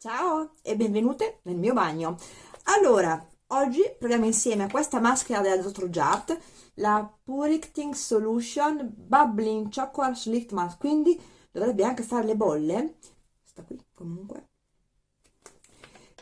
Ciao e benvenute nel mio bagno. Allora, oggi proviamo insieme questa maschera della Dr. Jart, la Puricting Solution Bubbling Chocolate Slick Mask, quindi dovrebbe anche fare le bolle, sta qui comunque,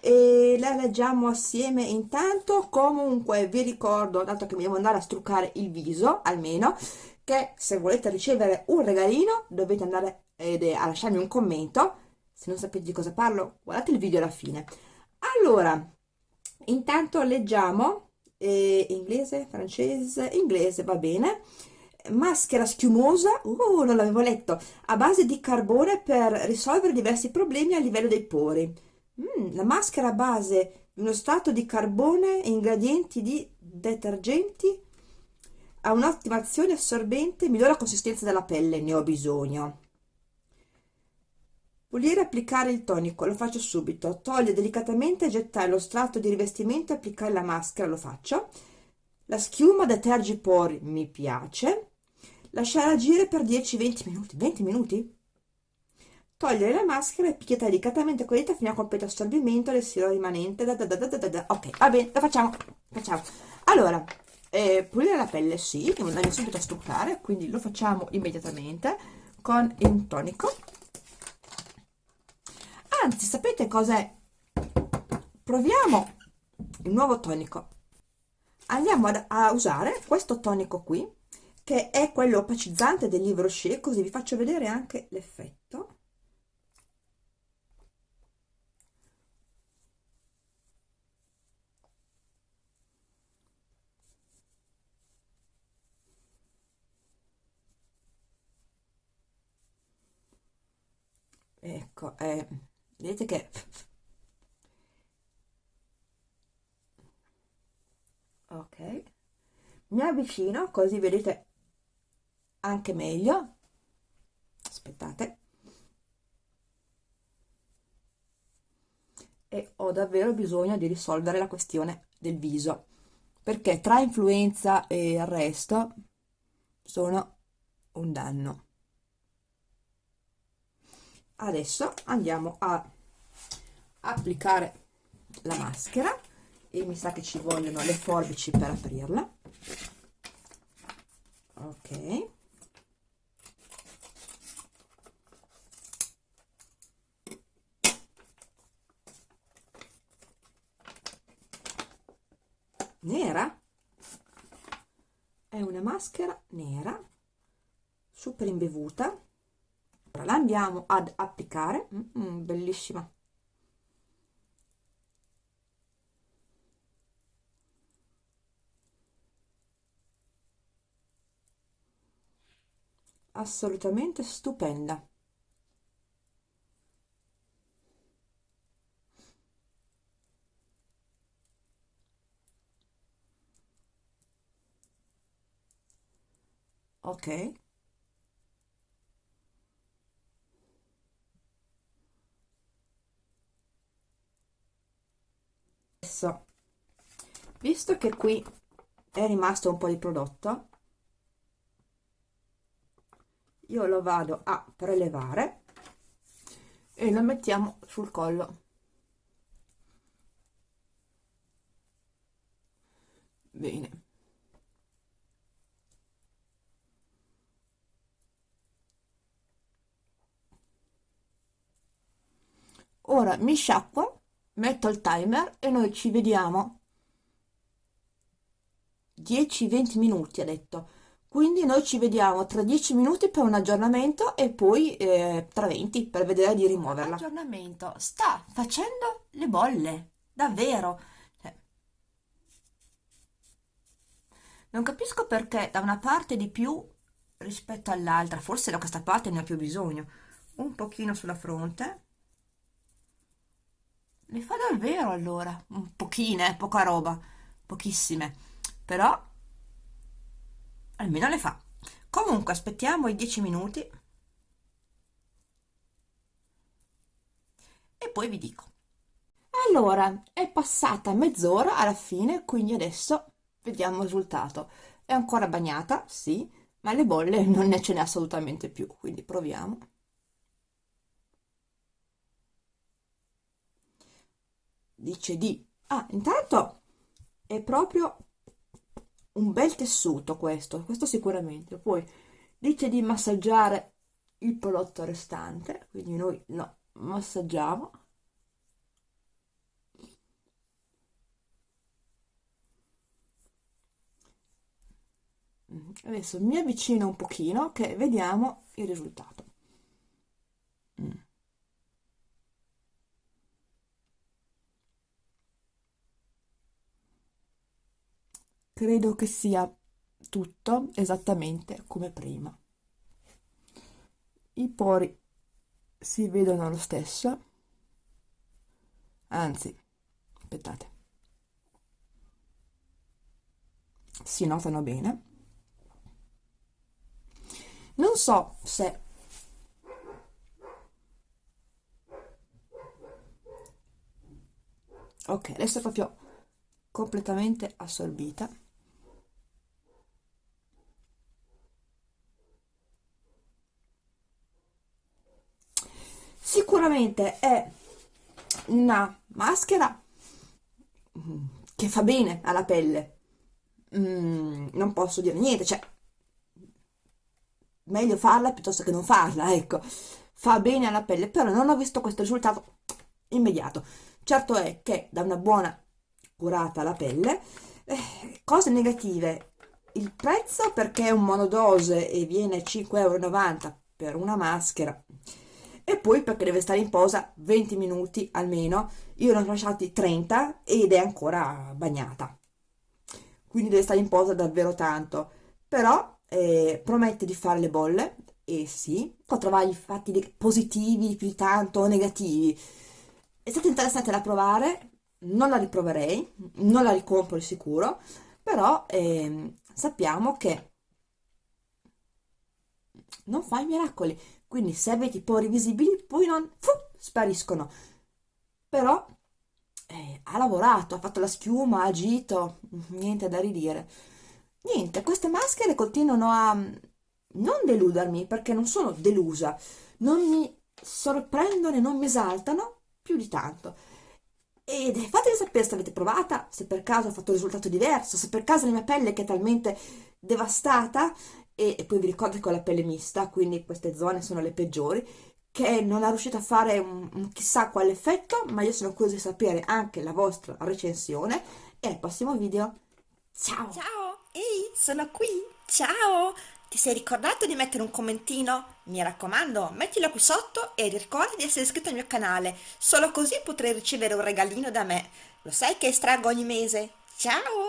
e la leggiamo assieme intanto, comunque vi ricordo, dato che mi devo andare a struccare il viso, almeno, che se volete ricevere un regalino dovete andare a lasciarmi un commento se non sapete di cosa parlo guardate il video alla fine. Allora intanto leggiamo eh, inglese francese inglese va bene. Maschera schiumosa uh, non l'avevo letto. A base di carbone per risolvere diversi problemi a livello dei pori. Mm, la maschera a base di uno strato di carbone e ingredienti di detergenti ha un'ottima azione assorbente migliora la consistenza della pelle ne ho bisogno pulire e applicare il tonico lo faccio subito. Togliere delicatamente gettare lo strato di rivestimento e applicare la maschera lo faccio. La schiuma deterge i pori mi piace. Lasciare agire per 10-20 minuti. 20 minuti? Togliere la maschera e picchiettare delicatamente con le dita fino a completo assorbimento del siero rimanente. Da da da da ok va bene lo facciamo facciamo. Allora eh, pulire la pelle sì che andiamo subito a struccare quindi lo facciamo immediatamente con un tonico anzi sapete cos'è? Proviamo il nuovo tonico. Andiamo ad, a usare questo tonico qui che è quello opacizzante del libro Rocher così vi faccio vedere anche l'effetto. Ecco eh vedete che ok. Mi avvicino così vedete anche meglio. Aspettate. E ho davvero bisogno di risolvere la questione del viso perché tra influenza e il resto sono un danno adesso andiamo a applicare la maschera e mi sa che ci vogliono le forbici per aprirla. Ok. Nera. È una maschera nera super imbevuta la andiamo ad applicare mm, mm, bellissima. Assolutamente stupenda. Ok adesso visto che qui è rimasto un po' di prodotto io lo vado a prelevare e lo mettiamo sul collo. Bene. Ora mi sciacquo metto il timer e noi ci vediamo. 10-20 minuti ha detto. Quindi noi ci vediamo tra 10 minuti per un aggiornamento e poi eh, tra 20 per vedere di rimuoverla. Aggiornamento. Sta facendo le bolle. Davvero. Cioè, non capisco perché da una parte di più rispetto all'altra. Forse da questa parte ne ha più bisogno. Un pochino sulla fronte le fa davvero allora? Un pochine poca roba. Pochissime. Però almeno le fa. Comunque aspettiamo i 10 minuti. E poi vi dico. Allora è passata mezz'ora alla fine quindi adesso vediamo il risultato. È ancora bagnata sì ma le bolle non ne ce n'è assolutamente più quindi proviamo dice di... Ah, intanto è proprio un bel tessuto questo, questo sicuramente. Poi dice di massaggiare il prodotto restante, quindi noi lo massaggiamo. Adesso mi avvicino un pochino che vediamo il risultato. Credo che sia tutto esattamente come prima. I pori si vedono lo stesso, anzi, aspettate, si notano bene. Non so se ok adesso è proprio completamente assorbita sicuramente è una maschera che fa bene alla pelle. Mm, non posso dire niente cioè meglio farla piuttosto che non farla ecco. Fa bene alla pelle però non ho visto questo risultato immediato. Certo è che da una buona curata alla pelle. Eh, cose negative. Il prezzo perché è un monodose e viene 5,90 euro per una maschera e poi perché deve stare in posa 20 minuti almeno. Io ne ho lasciati 30 ed è ancora bagnata. Quindi deve stare in posa davvero tanto. Però eh, promette di fare le bolle. E sì può trovare i fatti positivi più di tanto o negativi. È stata interessante da provare. Non la riproverei. Non la ricompro di sicuro. Però eh, sappiamo che non fa i miracoli. Quindi se avete i pori visibili poi non fu, spariscono. Però eh, ha lavorato, ha fatto la schiuma, ha agito niente da ridire. Niente, queste maschere continuano a non deludermi perché non sono delusa. Non mi sorprendono e non mi esaltano più di tanto. Ed fatemi sapere se avete provata, se per caso ha fatto un risultato diverso, se per caso la mia pelle che è talmente devastata e, e poi vi ricordo che ho la pelle mista, quindi queste zone sono le peggiori, che non è riuscita a fare un, un chissà quale effetto, ma io sono curiosa di sapere anche la vostra recensione e al prossimo video. Ciao! Ciao! Ehi, sono qui! Ciao! Ti sei ricordato di mettere un commentino? Mi raccomando, mettilo qui sotto e ricorda di essere iscritto al mio canale, solo così potrai ricevere un regalino da me. Lo sai che estraggo ogni mese? Ciao!